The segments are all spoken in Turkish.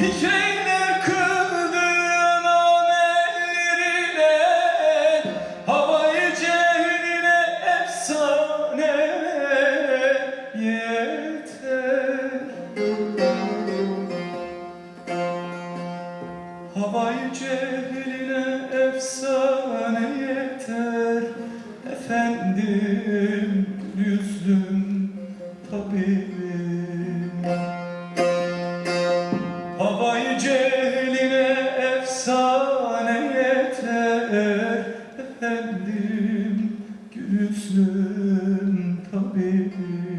Fikreyle kıldığın amellerine Havayı cehline efsane yeter. Havayı cehline efsane yeter. Efendim yüzlüm tabibim efsane yeter. Efendim gül yüzlüm tabibim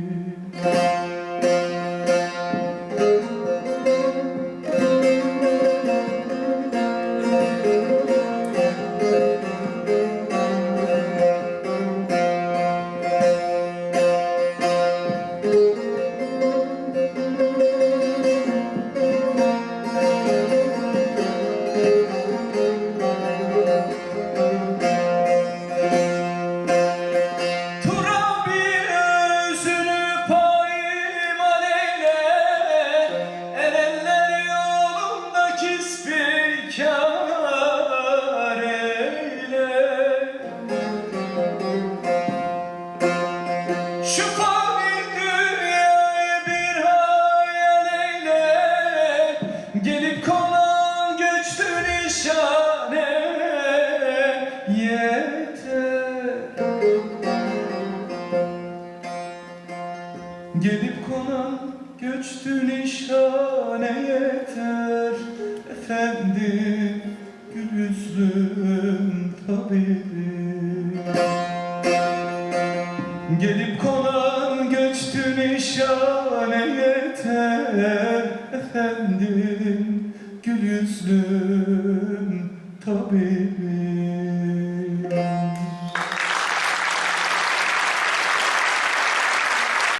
nişane yeter. Gelip konan göçtü nişane yeter. Efendim gül yüzlüm tabibim Gelip konan göçtü nişane yeter. Efendim gül yüzlüm tabibim